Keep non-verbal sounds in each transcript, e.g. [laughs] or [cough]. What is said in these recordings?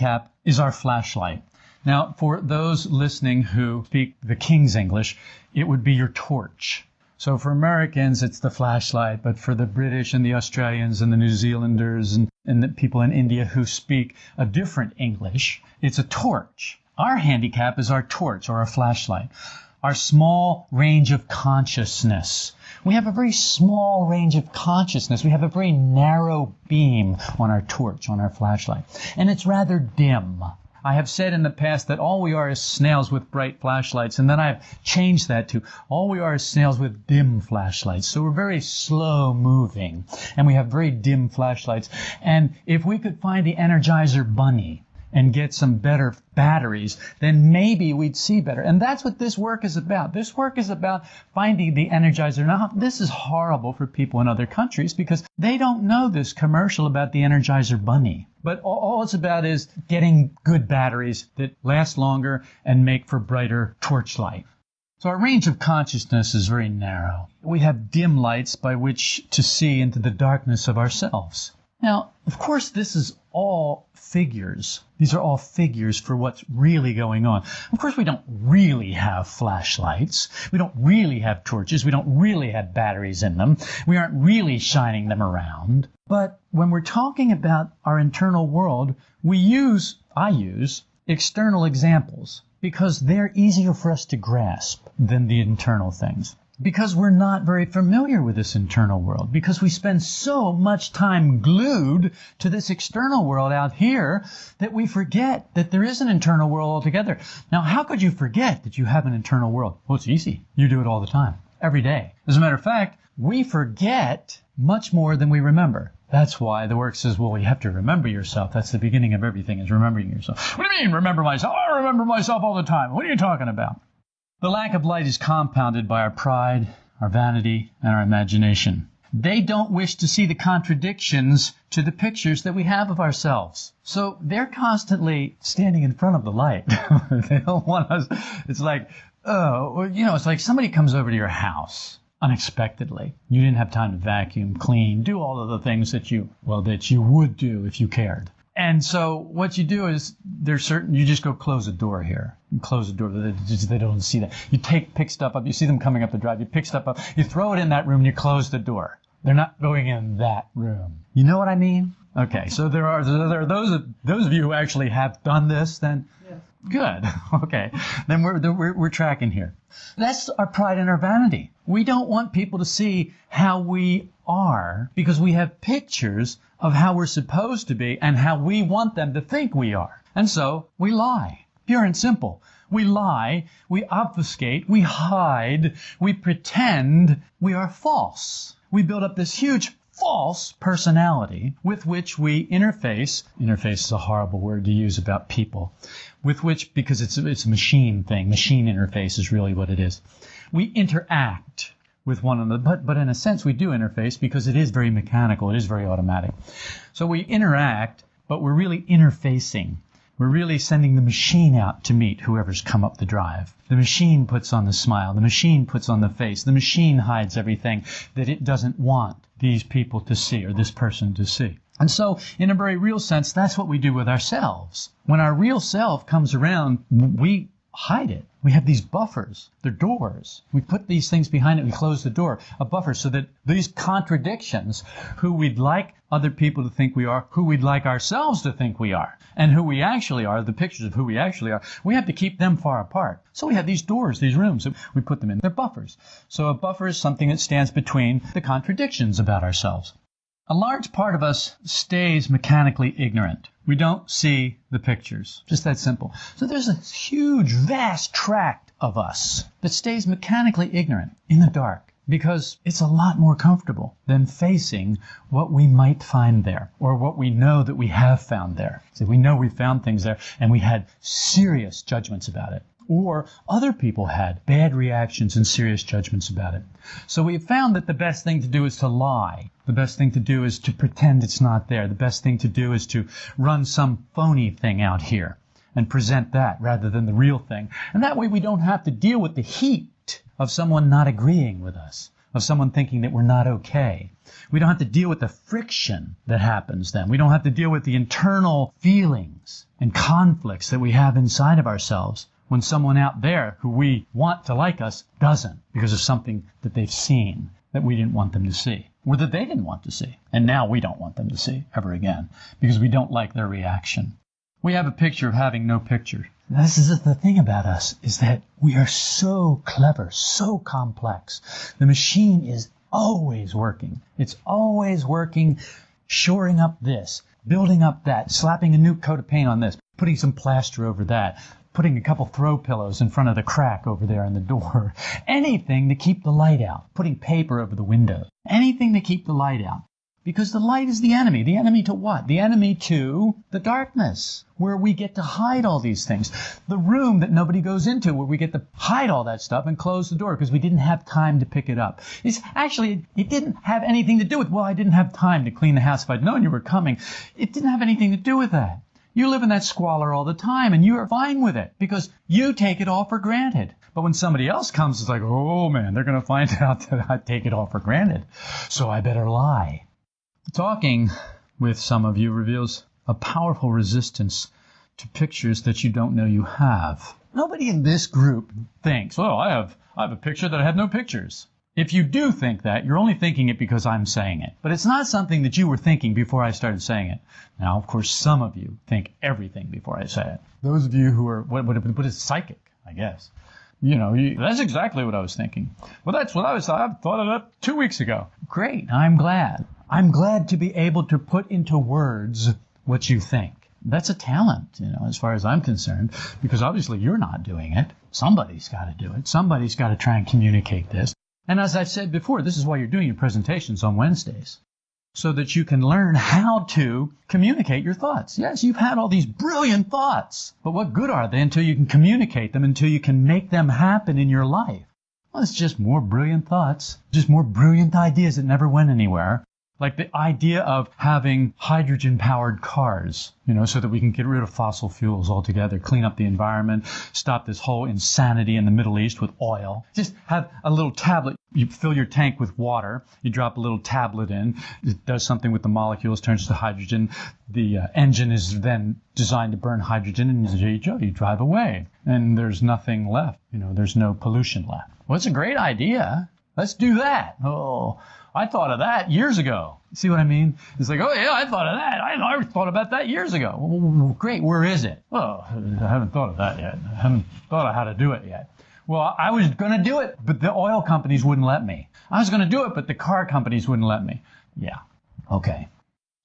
handicap is our flashlight. Now, for those listening who speak the King's English, it would be your torch. So for Americans, it's the flashlight, but for the British and the Australians and the New Zealanders and, and the people in India who speak a different English, it's a torch. Our handicap is our torch or our flashlight, our small range of consciousness. We have a very small range of consciousness. We have a very narrow beam on our torch, on our flashlight. And it's rather dim. I have said in the past that all we are is snails with bright flashlights, and then I've changed that to all we are is snails with dim flashlights. So we're very slow moving, and we have very dim flashlights. And if we could find the Energizer Bunny, and get some better batteries, then maybe we'd see better. And that's what this work is about. This work is about finding the energizer. Now, this is horrible for people in other countries because they don't know this commercial about the Energizer Bunny. But all it's about is getting good batteries that last longer and make for brighter torchlight. So our range of consciousness is very narrow. We have dim lights by which to see into the darkness of ourselves. Now, of course, this is all figures. These are all figures for what's really going on. Of course, we don't really have flashlights. We don't really have torches. We don't really have batteries in them. We aren't really shining them around. But when we're talking about our internal world, we use, I use, external examples because they're easier for us to grasp than the internal things because we're not very familiar with this internal world, because we spend so much time glued to this external world out here that we forget that there is an internal world altogether. Now, how could you forget that you have an internal world? Well, it's easy. You do it all the time, every day. As a matter of fact, we forget much more than we remember. That's why the work says, well, you have to remember yourself. That's the beginning of everything is remembering yourself. What do you mean, remember myself? I remember myself all the time. What are you talking about? The lack of light is compounded by our pride, our vanity, and our imagination. They don't wish to see the contradictions to the pictures that we have of ourselves. So they're constantly standing in front of the light. [laughs] they don't want us. It's like, oh, you know, it's like somebody comes over to your house unexpectedly. You didn't have time to vacuum, clean, do all of the things that you, well, that you would do if you cared. And so what you do is there's certain you just go close a door here. You close the door. They, just, they don't see that. You take pick stuff up. You see them coming up the drive. You pick stuff up. You throw it in that room. and You close the door. They're not going in that room. You know what I mean? Okay. So there are there are those those of you who actually have done this. Then yes. good. [laughs] Okay. Then we're, we're we're tracking here. That's our pride and our vanity. We don't want people to see how we are because we have pictures of how we're supposed to be and how we want them to think we are. And so we lie. Pure and simple. We lie, we obfuscate, we hide, we pretend we are false. We build up this huge false personality with which we interface. Interface is a horrible word to use about people. With which, because it's, it's a machine thing, machine interface is really what it is. We interact with one another. But, but in a sense, we do interface because it is very mechanical, it is very automatic. So we interact, but we're really interfacing. We're really sending the machine out to meet whoever's come up the drive. The machine puts on the smile. The machine puts on the face. The machine hides everything that it doesn't want these people to see or this person to see. And so, in a very real sense, that's what we do with ourselves. When our real self comes around, we hide it. We have these buffers. They're doors. We put these things behind it. We close the door. A buffer so that these contradictions, who we'd like other people to think we are, who we'd like ourselves to think we are, and who we actually are, the pictures of who we actually are, we have to keep them far apart. So we have these doors, these rooms, we put them in. They're buffers. So a buffer is something that stands between the contradictions about ourselves. A large part of us stays mechanically ignorant. We don't see the pictures. Just that simple. So there's a huge, vast tract of us that stays mechanically ignorant in the dark because it's a lot more comfortable than facing what we might find there or what we know that we have found there. So we know we found things there and we had serious judgments about it or other people had bad reactions and serious judgments about it. So we have found that the best thing to do is to lie. The best thing to do is to pretend it's not there. The best thing to do is to run some phony thing out here and present that rather than the real thing. And that way we don't have to deal with the heat of someone not agreeing with us of someone thinking that we're not okay. We don't have to deal with the friction that happens then. We don't have to deal with the internal feelings and conflicts that we have inside of ourselves when someone out there who we want to like us doesn't because of something that they've seen that we didn't want them to see or that they didn't want to see. And now we don't want them to see ever again because we don't like their reaction. We have a picture of having no picture. This is the thing about us is that we are so clever, so complex. The machine is always working. It's always working, shoring up this, building up that, slapping a new coat of paint on this, putting some plaster over that, putting a couple throw pillows in front of the crack over there in the door. [laughs] Anything to keep the light out. Putting paper over the window. Anything to keep the light out. Because the light is the enemy. The enemy to what? The enemy to the darkness, where we get to hide all these things. The room that nobody goes into, where we get to hide all that stuff and close the door because we didn't have time to pick it up. It's actually, it didn't have anything to do with, well, I didn't have time to clean the house if I'd known you were coming. It didn't have anything to do with that. You live in that squalor all the time and you are fine with it because you take it all for granted. But when somebody else comes, it's like, oh man, they're going to find [laughs] out that I take it all for granted. So I better lie. Talking with some of you reveals a powerful resistance to pictures that you don't know you have. Nobody in this group thinks, well, I have, I have a picture that I have no pictures. If you do think that, you're only thinking it because I'm saying it. But it's not something that you were thinking before I started saying it. Now, of course, some of you think everything before I say it. Those of you who are, what, what, what is psychic, I guess. You know, you, that's exactly what I was thinking. Well, that's what I was, I thought of that two weeks ago. Great. I'm glad. I'm glad to be able to put into words what you think. That's a talent, you know, as far as I'm concerned, because obviously you're not doing it. Somebody's got to do it. Somebody's got to try and communicate this. And as I've said before, this is why you're doing your presentations on Wednesdays. So that you can learn how to communicate your thoughts. Yes, you've had all these brilliant thoughts, but what good are they until you can communicate them, until you can make them happen in your life? Well, it's just more brilliant thoughts, just more brilliant ideas that never went anywhere. Like the idea of having hydrogen powered cars, you know, so that we can get rid of fossil fuels altogether, clean up the environment, stop this whole insanity in the Middle East with oil. Just have a little tablet. You fill your tank with water. You drop a little tablet in. It does something with the molecules, turns to hydrogen. The uh, engine is then designed to burn hydrogen, and there you go. You drive away, and there's nothing left. You know, there's no pollution left. Well, it's a great idea. Let's do that. Oh, I thought of that years ago. See what I mean? It's like, oh yeah, I thought of that. I, I thought about that years ago. Well, great. Where is it? Well, I haven't thought of that yet. I haven't thought of how to do it yet. Well, I was going to do it, but the oil companies wouldn't let me. I was going to do it, but the car companies wouldn't let me. Yeah. Okay.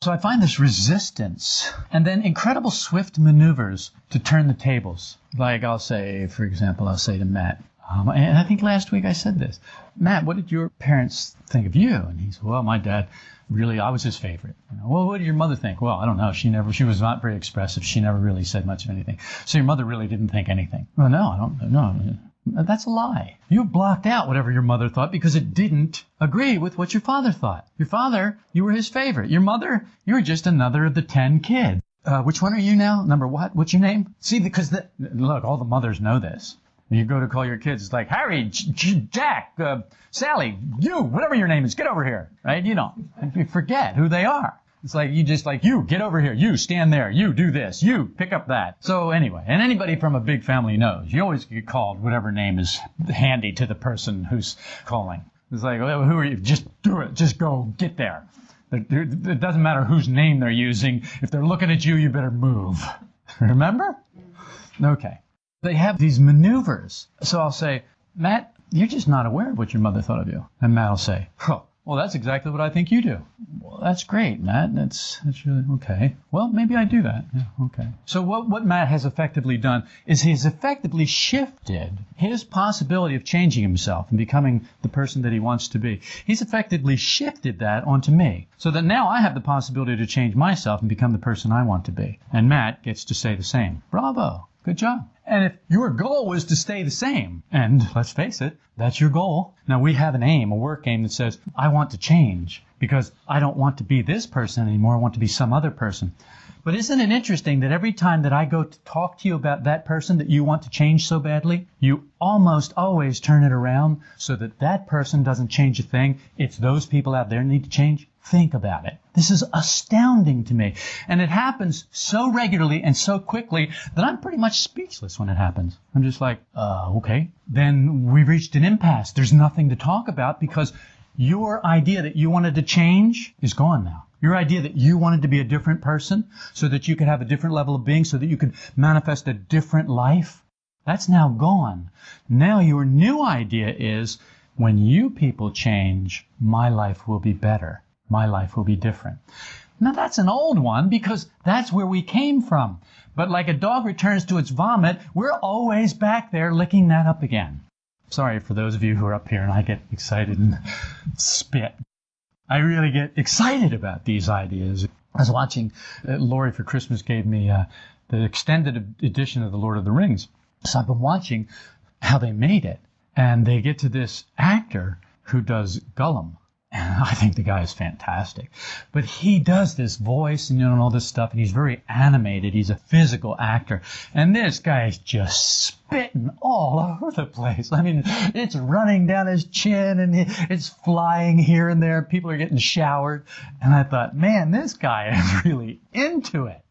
So I find this resistance and then incredible swift maneuvers to turn the tables. Like I'll say, for example, I'll say to Matt, um, and I think last week I said this. Matt, what did your parents think of you? And he said, well, my dad really, I was his favorite. You know, well, what did your mother think? Well, I don't know. She never, she was not very expressive. She never really said much of anything. So your mother really didn't think anything. Well, no, I don't, no. That's a lie. You blocked out whatever your mother thought because it didn't agree with what your father thought. Your father, you were his favorite. Your mother, you were just another of the ten kids. Uh, which one are you now? Number what? What's your name? See, because the, look, all the mothers know this. You go to call your kids, it's like, Harry, J- Jack, uh, Sally, you, whatever your name is, get over here, right? You don't, you forget who they are. It's like, you just like, you, get over here, you, stand there, you, do this, you, pick up that. So anyway, and anybody from a big family knows, you always get called whatever name is handy to the person who's calling. It's like, well, who are you? Just do it, just go, get there. It doesn't matter whose name they're using. If they're looking at you, you better move. [laughs] Remember? Okay they have these maneuvers. So I'll say, Matt, you're just not aware of what your mother thought of you. And Matt will say, well, that's exactly what I think you do. Well, that's great, Matt. That's that's really okay. Well, maybe I do that. Yeah, okay. So what what Matt has effectively done is he's effectively shifted his possibility of changing himself and becoming the person that he wants to be. He's effectively shifted that onto me, so that now I have the possibility to change myself and become the person I want to be. And Matt gets to say the same. Bravo. Good job. And if your goal was to stay the same, and let's face it, that's your goal. Now we have an aim, a work aim that says, I want to change because I don't want to be this person anymore. I want to be some other person. But isn't it interesting that every time that I go to talk to you about that person that you want to change so badly, you almost always turn it around so that that person doesn't change a thing. It's those people out there need to change. Think about it. This is astounding to me. And it happens so regularly and so quickly that I'm pretty much speechless when it happens. I'm just like, uh, okay. Then we've reached an impasse. There's nothing to talk about because your idea that you wanted to change is gone now. Your idea that you wanted to be a different person so that you could have a different level of being, so that you could manifest a different life, that's now gone. Now your new idea is when you people change, my life will be better. My life will be different. Now that's an old one because that's where we came from. But like a dog returns to its vomit, we're always back there licking that up again. Sorry for those of you who are up here and I get excited and spit. I really get excited about these ideas. I was watching, uh, Lori for Christmas gave me uh, the extended edition of The Lord of the Rings. So I've been watching how they made it. And they get to this actor who does Gollum. And [laughs] I think the guy is fantastic. But he does this voice and you know all this stuff, and he's very animated. He's a physical actor. And this guy is just spitting all over the place. I mean, it's running down his chin and it's flying here and there. People are getting showered. And I thought, man, this guy [laughs] is really into it.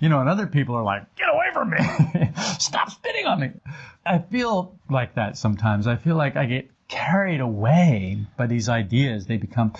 You know, and other people are like, get away from me. [laughs] Stop spitting on me. I feel like that sometimes. I feel like I get carried away by these ideas. They become,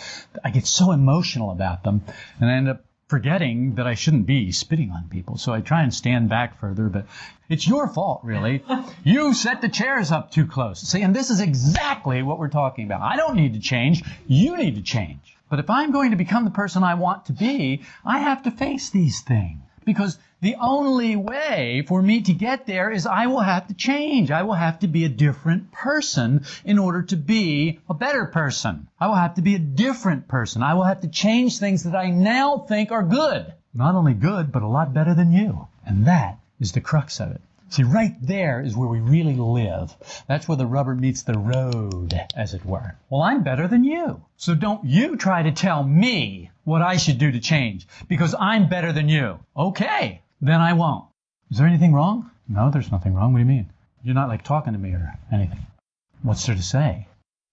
I get so emotional about them, and I end up forgetting that I shouldn't be spitting on people. So I try and stand back further, but it's your fault, really. [laughs] you set the chairs up too close. See, and this is exactly what we're talking about. I don't need to change. You need to change. But if I'm going to become the person I want to be, I have to face these things. Because the only way for me to get there is I will have to change. I will have to be a different person in order to be a better person. I will have to be a different person. I will have to change things that I now think are good. Not only good, but a lot better than you. And that is the crux of it. See, right there is where we really live. That's where the rubber meets the road, as it were. Well, I'm better than you. So don't you try to tell me what I should do to change, because I'm better than you. Okay, then I won't. Is there anything wrong? No, there's nothing wrong. What do you mean? You're not like talking to me or anything. What's there to say?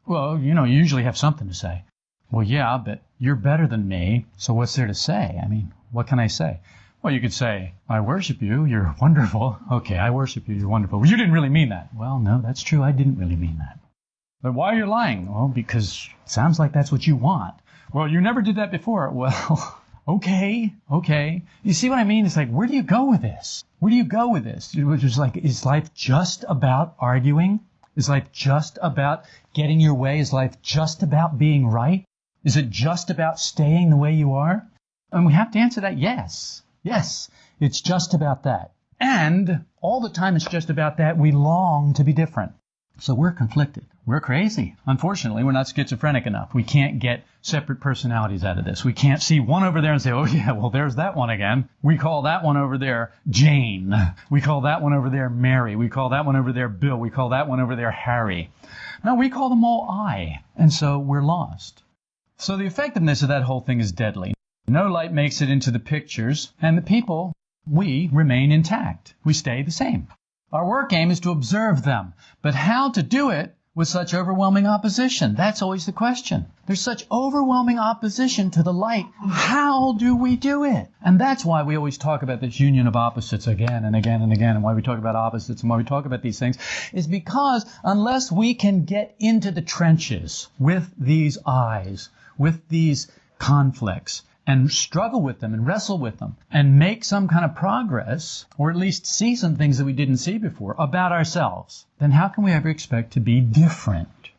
Well, you know, you usually have something to say. Well, yeah, but you're better than me, so what's there to say? I mean, what can I say? Well, you could say, I worship you, you're [laughs] wonderful. Okay, I worship you, you're wonderful. Well, you didn't really mean that. Well, no, that's true, I didn't really mean that. But why are you lying? Well, because it sounds like that's what you want. Well, you never did that before. [laughs] Well, okay, okay. You see what I mean? It's like, where do you go with this? Where do you go with this? Which is like, is life just about arguing? Is life just about getting your way? Is life just about being right? Is it just about staying the way you are? And we have to answer that yes. Yes, it's just about that. And all the time it's just about that, we long to be different. So we're conflicted. We're crazy. Unfortunately, we're not schizophrenic enough. We can't get separate personalities out of this. We can't see one over there and say, oh yeah, well there's that one again. We call that one over there Jane. We call that one over there Mary. We call that one over there Bill. We call that one over there Harry. No, we call them all I. And so we're lost. So the effectiveness of that whole thing is deadly. No light makes it into the pictures, and the people, we, remain intact. We stay the same. Our work aim is to observe them, but how to do it with such overwhelming opposition? That's always the question. There's such overwhelming opposition to the light. How do we do it? And that's why we always talk about this union of opposites again and again and again, and why we talk about opposites and why we talk about these things, is because unless we can get into the trenches with these eyes, with these conflicts, and struggle with them and wrestle with them and make some kind of progress, or at least see some things that we didn't see before about ourselves, then how can we ever expect to be different?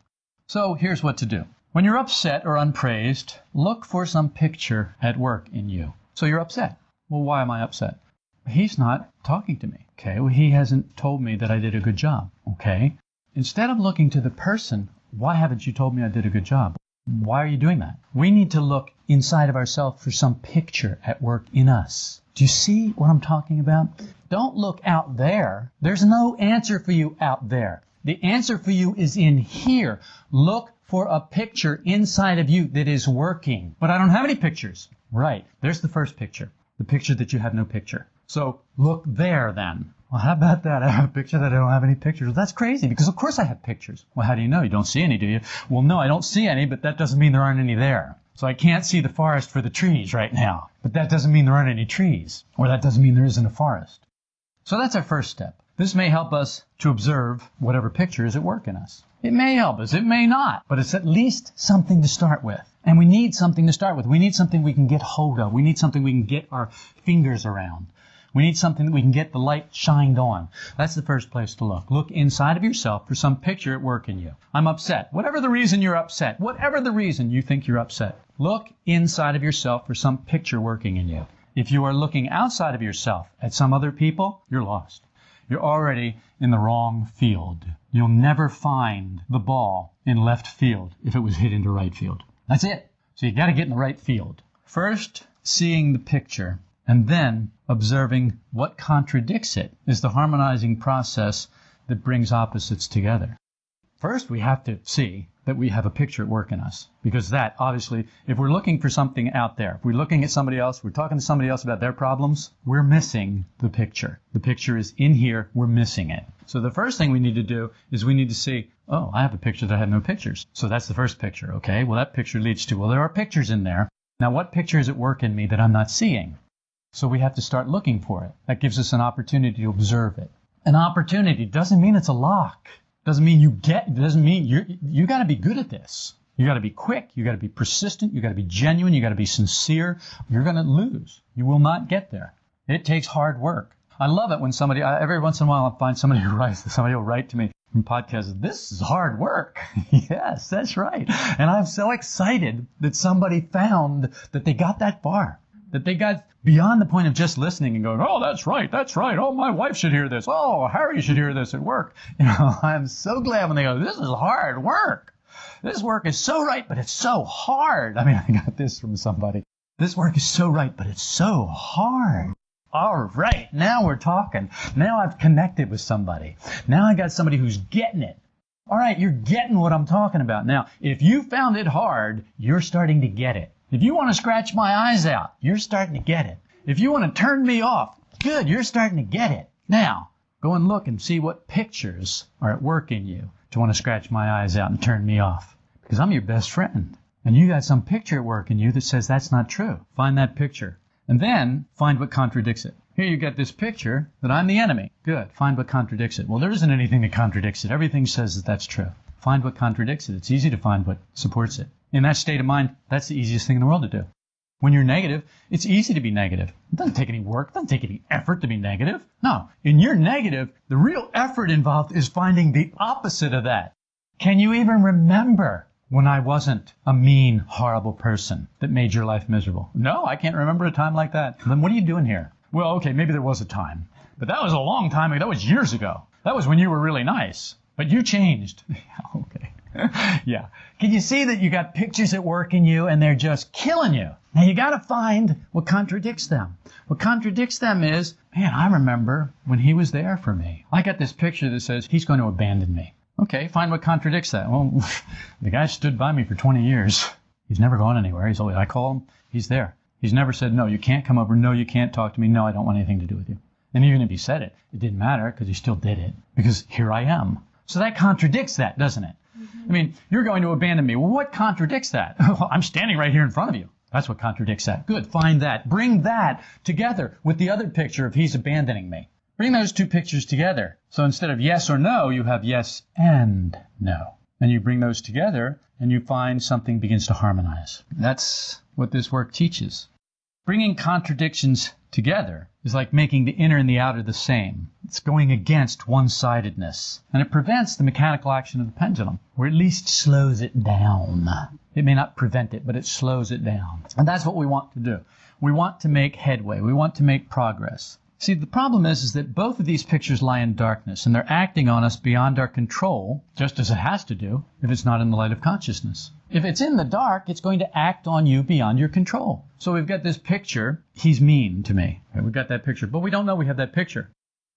So here's what to do. When you're upset or unpraised, look for some picture at work in you. So you're upset. Well, why am I upset? He's not talking to me. Okay, well, he hasn't told me that I did a good job. Okay. Instead of looking to the person, why haven't you told me I did a good job? Why are you doing that? We need to look inside of ourselves for some picture at work in us. Do you see what I'm talking about? Don't look out there. There's no answer for you out there. The answer for you is in here. Look for a picture inside of you that is working. But I don't have any pictures. Right. There's the first picture. The picture that you have no picture. So look there then. Well, how about that? I have a picture that I don't have any pictures. Well, that's crazy because of course I have pictures. Well, how do you know? You don't see any, do you? Well, no, I don't see any, but that doesn't mean there aren't any there. So I can't see the forest for the trees right now. But that doesn't mean there aren't any trees. Or that doesn't mean there isn't a forest. So that's our first step. This may help us to observe whatever picture is at work in us. It may help us, it may not, but it's at least something to start with. And we need something to start with. We need something we can get hold of. We need something we can get our fingers around. We need something that we can get the light shined on. That's the first place to look. Look inside of yourself for some picture at work in you. I'm upset. Whatever the reason you're upset, whatever the reason you think you're upset, look inside of yourself for some picture working in you. If you are looking outside of yourself at some other people, you're lost. You're already in the wrong field. You'll never find the ball in left field if it was hit into right field. That's it. So you got to get in the right field. First, seeing the picture and then observing what contradicts it is the harmonizing process that brings opposites together. First, we have to see that we have a picture at work in us. Because that, obviously, if we're looking for something out there, if we're looking at somebody else, we're talking to somebody else about their problems, we're missing the picture. The picture is in here, we're missing it. So the first thing we need to do is we need to see, oh, I have a picture that I have no pictures. So that's the first picture, okay? Well, that picture leads to, well, there are pictures in there. Now, what picture is at work in me that I'm not seeing? So we have to start looking for it. That gives us an opportunity to observe it. An opportunity doesn't mean it's a lock. Doesn't mean you get, doesn't mean you you got to be good at this. You got to be quick. You got to be persistent. You got to be genuine. You got to be sincere. You're going to lose. You will not get there. It takes hard work. I love it when somebody, every once in a while, I find somebody who writes, somebody will write to me from podcasts, this is hard work. [laughs] yes, that's right. And I'm so excited that somebody found that they got that far that they got beyond the point of just listening and going, oh, that's right, that's right. Oh, my wife should hear this. Oh, Harry should hear this at work. [laughs] You know, I'm so glad when they go, this is hard work. This work is so right, but it's so hard. I mean, [laughs] I got this from somebody. This work is so right, but it's so hard. All right, now we're talking. Now I've connected with somebody. Now I got somebody who's getting it. All right, you're getting what I'm talking about. Now, if you found it hard, you're starting to get it. If you want to scratch my eyes out, you're starting to get it. If you want to turn me off, good, you're starting to get it. Now, go and look and see what pictures are at work in you to want to scratch my eyes out and turn me off. Because I'm your best friend. And you got some picture at work in you that says that's not true. Find that picture. And then find what contradicts it. Here you get this picture that I'm the enemy. Good. Find what contradicts it. Well, there isn't anything that contradicts it. Everything says that that's true. Find what contradicts it. It's easy to find what supports it. In that state of mind, that's the easiest thing in the world to do. When you're negative, it's easy to be negative. It doesn't take any work, it doesn't take any effort to be negative. No, in your negative, the real effort involved is finding the opposite of that. Can you even remember when I wasn't a mean, horrible person that made your life miserable? No, I can't remember a time like that. Then what are you doing here? Well, okay, maybe there was a time, but that was a long time ago. That was years ago. That was when you were really nice, but you changed. [laughs] okay. [laughs] yeah. Can you see that you got pictures at work in you and they're just killing you? Now you got to find what contradicts them. What contradicts them is, man, I remember when he was there for me. I got this picture that says he's going to abandon me. Okay, find what contradicts that. Well, [laughs] the guy stood by me for 20 years. He's never gone anywhere. He's always, I call him, he's there. He's never said, no, you can't come over. No, you can't talk to me. No, I don't want anything to do with you. And even if he said it, it didn't matter because he still did it because here I am. So that contradicts that, doesn't it? I mean, you're going to abandon me. Well, what contradicts that? [laughs] well, I'm standing right here in front of you. That's what contradicts that. Good. Find that. Bring that together with the other picture of he's abandoning me. Bring those two pictures together. So instead of yes or no, you have yes and no. And you bring those together and you find something begins to harmonize. That's what this work teaches. Bringing contradictions together is like making the inner and the outer the same. It's going against one sidedness. And it prevents the mechanical action of the pendulum, or at least slows it down. It may not prevent it, but it slows it down. And that's what we want to do. We want to make headway. We want to make progress. See, the problem is, is that both of these pictures lie in darkness, and they're acting on us beyond our control, just as it has to do if it's not in the light of consciousness. If it's in the dark, it's going to act on you beyond your control. So we've got this picture. He's mean to me. We've got that picture, but we don't know we have that picture.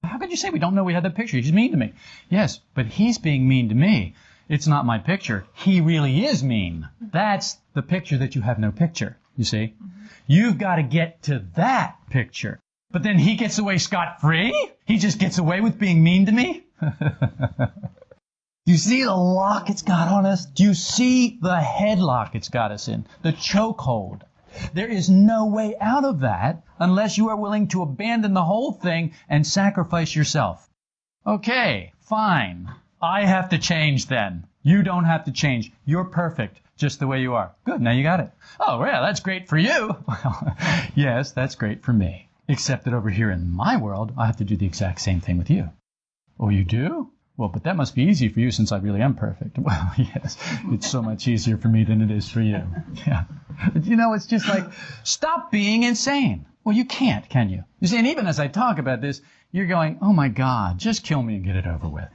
How could you say we don't know we have that picture? He's mean to me. Yes, but he's being mean to me. It's not my picture. He really is mean. That's the picture that you have no picture. You see? Mm-hmm. You've got to get to that picture. But then he gets away scot free? He just gets away with being mean to me? [laughs] Do you see the lock it's got on us? Do you see the headlock it's got us in? The chokehold. There is no way out of that unless you are willing to abandon the whole thing and sacrifice yourself. Okay, fine. I have to change then. You don't have to change. You're perfect just the way you are. Good, now you got it. Oh, yeah, that's great for you. Well, [laughs] yes, that's great for me. Except that over here in my world, I have to do the exact same thing with you. Oh, you do? Well, but that must be easy for you since I really am perfect. [laughs] Well, yes, it's so much easier for me than it is for you. [laughs] Yeah. You know, it's just like, stop being insane. Well, you can't, can you? You see, and even as I talk about this, you're going, oh my God, just kill me and get it over with.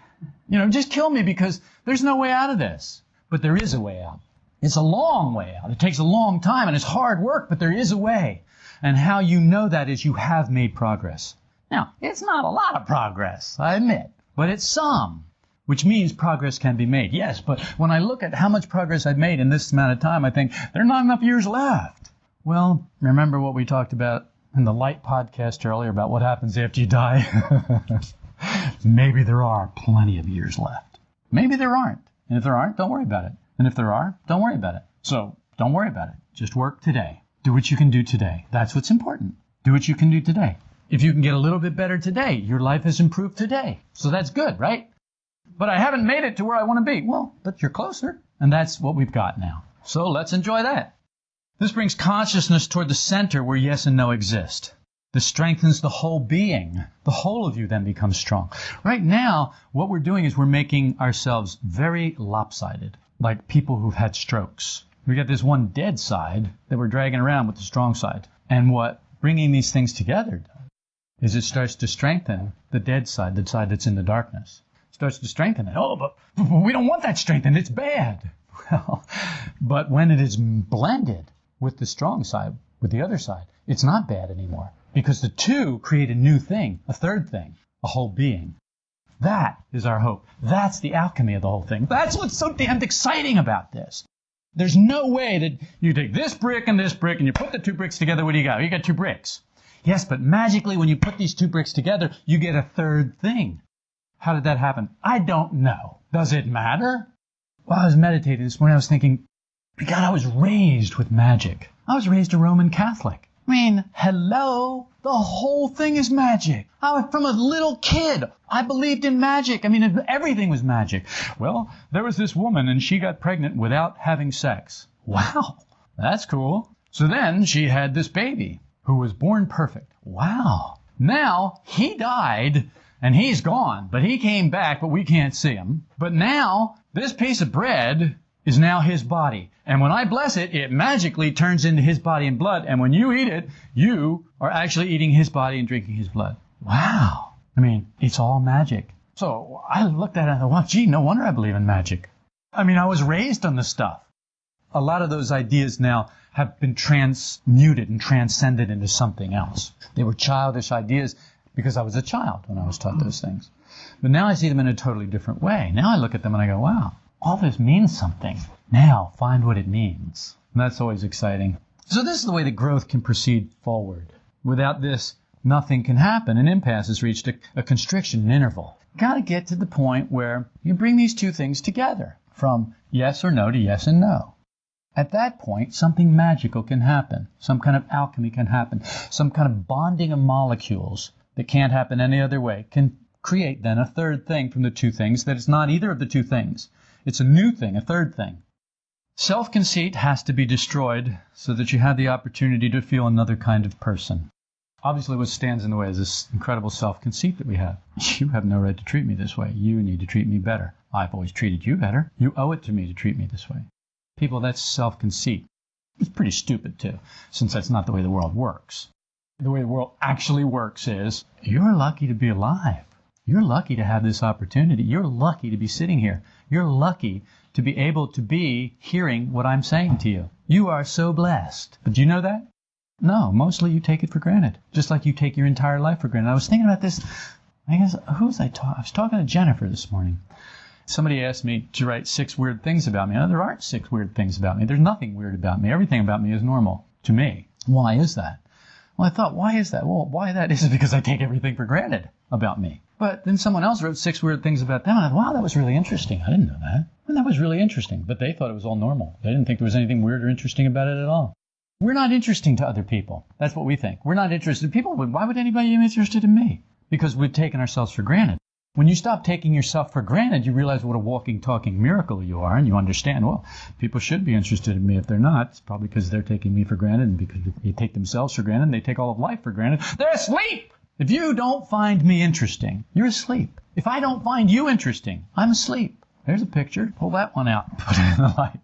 You know, just kill me because there's no way out of this. But there is a way out. It's a long way out. It takes a long time and it's hard work, but there is a way. And how you know that is you have made progress. Now, it's not a lot of progress, I admit, but it's some, which means progress can be made. Yes, but when I look at how much progress I've made in this amount of time, I think there are not enough years left. Well, remember what we talked about in the light podcast earlier about what happens after you die? [laughs] Maybe there are plenty of years left. Maybe there aren't. And if there aren't, don't worry about it. And if there are, don't worry about it. So don't worry about it. Just work today. Do what you can do today. That's what's important. Do what you can do today. If you can get a little bit better today, your life has improved today. So that's good, right? But I haven't made it to where I want to be. Well, but you're closer. And that's what we've got now. So let's enjoy that. This brings consciousness toward the center where yes and no exist. This strengthens the whole being. The whole of you then becomes strong. Right now, what we're doing is we're making ourselves very lopsided, like people who've had strokes. We got this one dead side that we're dragging around with the strong side. And what bringing these things together is it starts to strengthen the dead side, the side that's in the darkness. Starts to strengthen it. Oh, but, but we don't want that strengthened. It's bad. [laughs] Well, but when it is blended with the strong side, with the other side, it's not bad anymore. Because the two create a new thing, a third thing, a whole being. That is our hope. That's the alchemy of the whole thing. That's what's so damned exciting about this. There's no way that you take this brick and this brick and you put the two bricks together. What do you got? You got two bricks. Yes, but magically when you put these two bricks together, you get a third thing. How did that happen? I don't know. Does it matter? While I was meditating this morning, I was thinking, God, I was raised with magic. I was raised a Roman Catholic. I mean, hello? The whole thing is magic. I, was from a little kid, I believed in magic. I mean, everything was magic. Well, there was this woman and she got pregnant without having sex. Wow, that's cool. So then she had this baby who was born perfect. Wow. Now he died and he's gone, but he came back, but we can't see him. But now this piece of bread is now his body. And when I bless it, it magically turns into his body and blood. And when you eat it, you are actually eating his body and drinking his blood. Wow. I mean, it's all magic. So I looked at it and thought, well, gee, no wonder I believe in magic. I mean, I was raised on this stuff. A lot of those ideas now have been transmuted and transcended into something else. They were childish ideas because I was a child when I was taught those things. But now I see them in a totally different way. Now I look at them and I go, wow, all this means something. Now find what it means. And that's always exciting. So this is the way that growth can proceed forward. Without this, nothing can happen. An impasse has reached a, a constriction, an interval. Got to get to the point where you bring these two things together, from yes or no to yes and no. At that point, something magical can happen. Some kind of alchemy can happen. Some kind of bonding of molecules that can't happen any other way can create then a third thing from the two things that is not either of the two things. It's a new thing, a third thing. Self conceit has to be destroyed so that you have the opportunity to feel another kind of person. Obviously, what stands in the way is this incredible self conceit that we have. [laughs] You have no right to treat me this way. You need to treat me better. I've always treated you better. You owe it to me to treat me this way. People, that's self conceit. It's pretty stupid, too, since that's not the way the world works. The way the world actually works is you're lucky to be alive. You're lucky to have this opportunity. You're lucky to be sitting here. You're lucky to be able to be hearing what I'm saying to you. You are so blessed. But do you know that? No, mostly you take it for granted, just like you take your entire life for granted. I was thinking about this. I guess who was I talking? I was talking to Jennifer this morning. Somebody asked me to write six weird things about me. No, there aren't six weird things about me. There's nothing weird about me. Everything about me is normal. to me. Why is that? Well, I thought, why is that? Well, why that is [laughs] because I take everything for granted about me. But then someone else wrote six weird things about them. And I thought, wow, that was really interesting. I didn't know that. And that was really interesting. But they thought it was all normal. They didn't think there was anything weird or interesting about it at all. We're not interesting to other people. That's what we think. We're not interested. People, why would anybody be interested in me? Because we've taken ourselves for granted. When you stop taking yourself for granted, you realize what a walking, talking miracle you are, and you understand, well, people should be interested in me. If they're not, it's probably because they're taking me for granted, and because they take themselves for granted, and they take all of life for granted. They're asleep! If you don't find me interesting, you're asleep. If I don't find you interesting, I'm asleep. There's a picture. Pull that one out. [laughs] Put it in the light.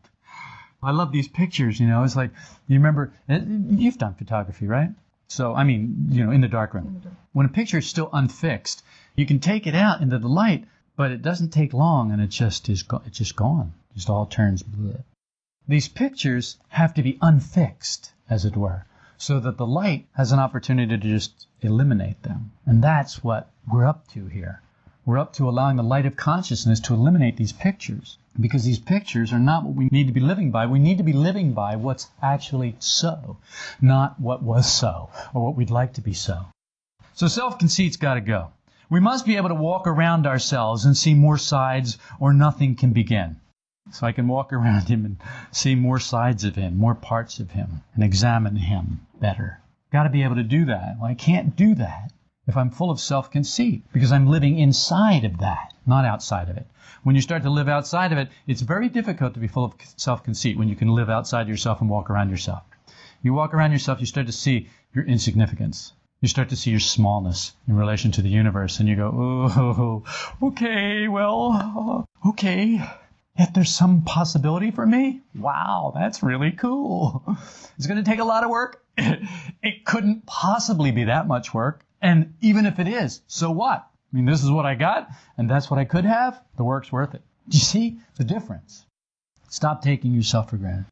I love these pictures, you know. It's like, you remember, uh, you've done photography, right? So, I mean, you know, in the darkroom. When a picture is still unfixed, you can take it out into the light, but it doesn't take long and it just is go- it's just gone. It just all turns blue. These pictures have to be unfixed, as it were, so that the light has an opportunity to just eliminate them. And that's what we're up to here. We're up to allowing the light of consciousness to eliminate these pictures. Because these pictures are not what we need to be living by. We need to be living by what's actually so, not what was so, or what we'd like to be so. So self conceit's got to go. We must be able to walk around ourselves and see more sides, or nothing can begin. So I can walk [laughs] around him and see more sides of him, more parts of him, and examine him better. Got to be able to do that. Well, I can't do that if I'm full of self conceit because I'm living inside of that, not outside of it. When you start to live outside of it, it's very difficult to be full of self conceit when you can live outside yourself and walk around yourself. You walk around yourself, you start to see your insignificance you start to see your smallness in relation to the universe, and you go, oh, [laughs] okay, well, okay. Yet there's some possibility for me? Wow, that's really cool. It's going to take a lot of work. [laughs] It couldn't possibly be that much work. And even if it is, so what? I mean, this is what I got, and that's what I could have. The work's worth it. Do you see the difference? Stop taking yourself for granted.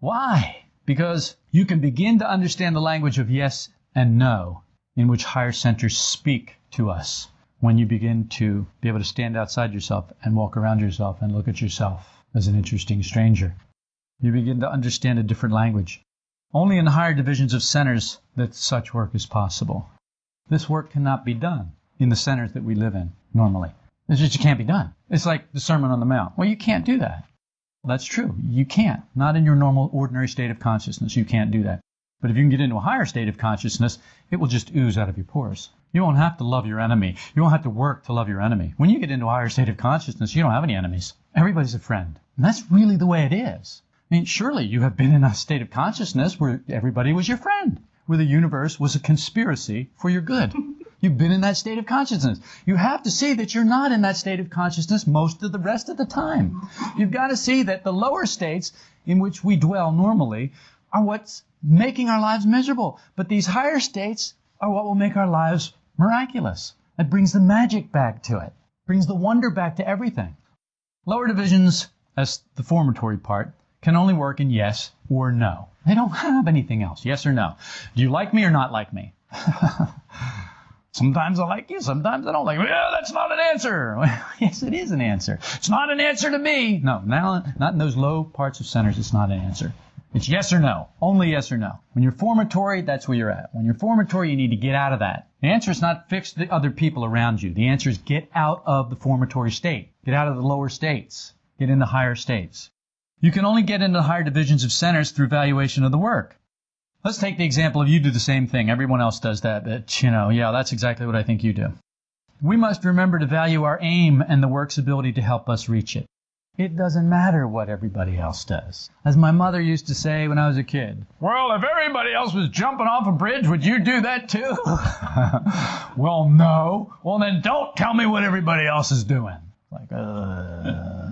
Why? Because you can begin to understand the language of yes and no in which higher centers speak to us when you begin to be able to stand outside yourself and walk around yourself and look at yourself as an interesting stranger. You begin to understand a different language. Only in higher divisions of centers that such work is possible. This work cannot be done in the centers that we live in normally. It just can't be done. It's like the Sermon on the Mount. Well, you can't do that. That's true. You can't. Not in your normal, ordinary state of consciousness. You can't do that. But if you can get into a higher state of consciousness, it will just ooze out of your pores. You won't have to love your enemy. You won't have to work to love your enemy. When you get into a higher state of consciousness, you don't have any enemies. Everybody's a friend. And that's really the way it is. I mean, surely you have been in a state of consciousness where everybody was your friend, where the universe was a conspiracy for your good. [laughs] You've been in that state of consciousness. You have to see that you're not in that state of consciousness most of the rest of the time. You've got to see that the lower states in which we dwell normally are what's making our lives miserable. But these higher states are what will make our lives miraculous. It brings the magic back to it, brings the wonder back to everything. Lower divisions, as the formatory part, can only work in yes or no. They don't have anything else. Yes or no. Do you like me or not like me? [laughs] Sometimes I like you, sometimes I don't like you. Well, that's not an answer. [laughs] Yes, it is an answer. It's not an answer to me. No, not in those low parts of centers, it's not an answer. It's yes or no. Only yes or no. When you're formatory, that's where you're at. When you're formatory, you need to get out of that. The answer is not fix the other people around you. The answer is get out of the formatory state. Get out of the lower states. Get into higher states. You can only get into the higher divisions of centers through valuation of the work. Let's take the example of you do the same thing. Everyone else does that, but you know, yeah, that's exactly what I think you do. We must remember to value our aim and the work's ability to help us reach it. It doesn't matter what everybody else does. As my mother used to say when I was a kid, Well, if everybody else was jumping off a bridge, would you do that too? [laughs] well, no. Well, then don't tell me what everybody else is doing. Like, uh,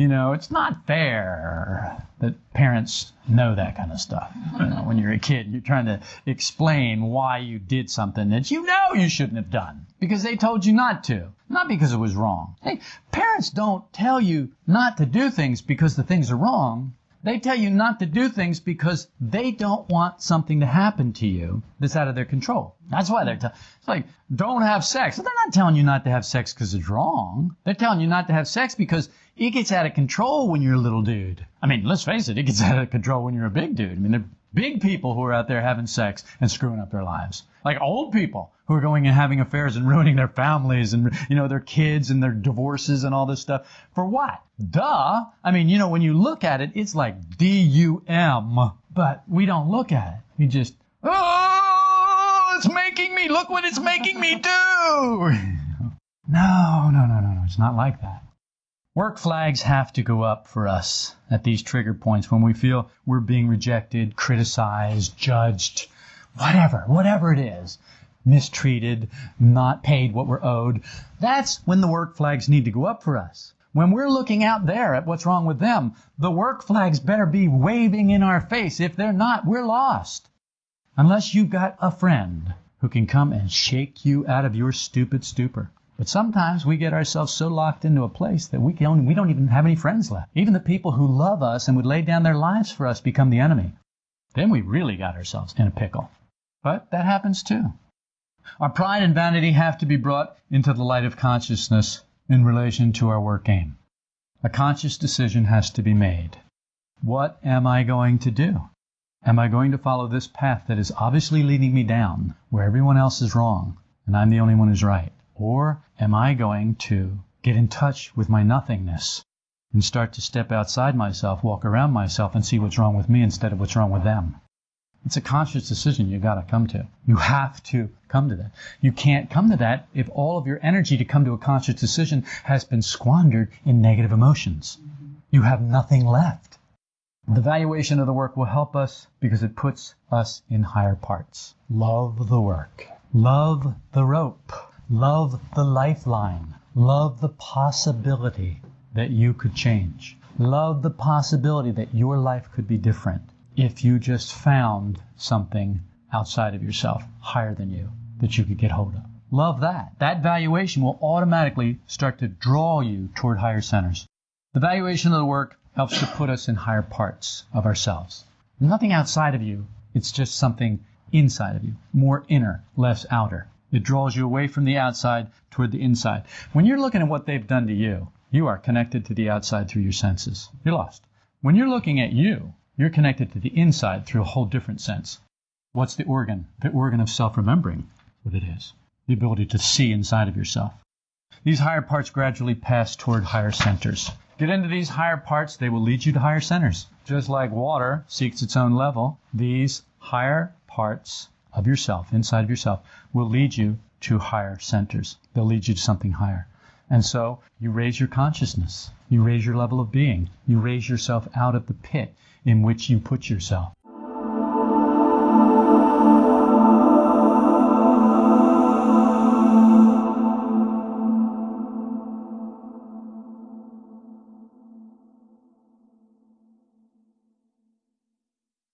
you know, it's not fair that parents know that kind of stuff. You know, when you're a kid, you're trying to explain why you did something that you know you shouldn't have done because they told you not to, not because it was wrong. Hey, parents don't tell you not to do things because the things are wrong. They tell you not to do things because they don't want something to happen to you that's out of their control. That's why they're telling. It's like don't have sex. But They're not telling you not to have sex because it's wrong. They're telling you not to have sex because it gets out of control when you're a little dude. I mean, let's face it, it gets out of control when you're a big dude. I mean, they're Big people who are out there having sex and screwing up their lives. Like old people who are going and having affairs and ruining their families and, you know, their kids and their divorces and all this stuff. For what? Duh. I mean, you know, when you look at it, it's like D-U-M, but we don't look at it. We just, oh, it's making me, look what it's making me do. [laughs] no, no, no, no, no. It's not like that. Work flags have to go up for us at these trigger points when we feel we're being rejected, criticized, judged, whatever, whatever it is, mistreated, not paid what we're owed. That's when the work flags need to go up for us. When we're looking out there at what's wrong with them, the work flags better be waving in our face. If they're not, we're lost. Unless you've got a friend who can come and shake you out of your stupid stupor. But sometimes we get ourselves so locked into a place that we, can, we don't even have any friends left. Even the people who love us and would lay down their lives for us become the enemy. Then we really got ourselves in a pickle. But that happens too. Our pride and vanity have to be brought into the light of consciousness in relation to our work aim. A conscious decision has to be made. What am I going to do? Am I going to follow this path that is obviously leading me down, where everyone else is wrong and I'm the only one who's right? Or am I going to get in touch with my nothingness and start to step outside myself, walk around myself, and see what's wrong with me instead of what's wrong with them? It's a conscious decision you've got to come to. You have to come to that. You can't come to that if all of your energy to come to a conscious decision has been squandered in negative emotions. You have nothing left. The valuation of the work will help us because it puts us in higher parts. Love the work. Love the rope. Love the lifeline. Love the possibility that you could change. Love the possibility that your life could be different if you just found something outside of yourself, higher than you, that you could get hold of. Love that. That valuation will automatically start to draw you toward higher centers. The valuation of the work helps to put us in higher parts of ourselves. Nothing outside of you, it's just something inside of you, more inner, less outer. It draws you away from the outside toward the inside. When you're looking at what they've done to you, you are connected to the outside through your senses. You're lost. When you're looking at you, you're connected to the inside through a whole different sense. What's the organ? The organ of self remembering, what it is. The ability to see inside of yourself. These higher parts gradually pass toward higher centers. Get into these higher parts, they will lead you to higher centers. Just like water seeks its own level, these higher parts of yourself, inside of yourself, will lead you to higher centers. They'll lead you to something higher. And so you raise your consciousness. You raise your level of being. You raise yourself out of the pit in which you put yourself.